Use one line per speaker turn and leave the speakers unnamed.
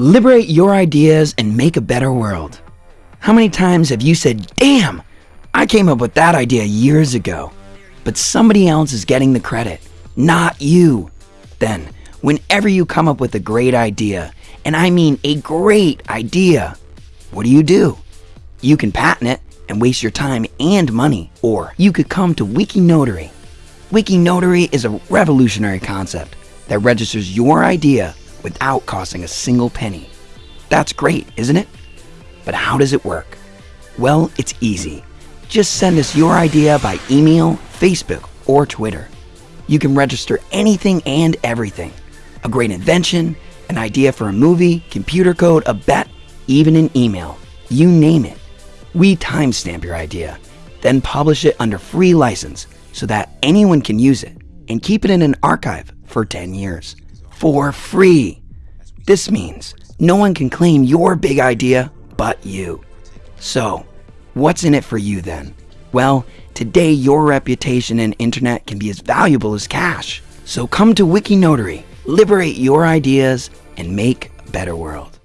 Liberate your ideas and make a better world. How many times have you said, damn, I came up with that idea years ago, but somebody else is getting the credit, not you. Then, whenever you come up with a great idea, and I mean a great idea, what do you do? You can patent it and waste your time and money, or you could come to Wikinotary. Wikinotary is a revolutionary concept that registers your idea without costing a single penny. That's great, isn't it? But how does it work? Well, it's easy. Just send us your idea by email, Facebook, or Twitter. You can register anything and everything. A great invention, an idea for a movie, computer code, a bet, even an email. You name it. We timestamp your idea, then publish it under free license so that anyone can use it and keep it in an archive for 10 years for free. This means no one can claim your big idea but you. So, what's in it for you then? Well, today your reputation and internet can be as valuable as cash. So come to Wikinotary, liberate your ideas, and make a better world.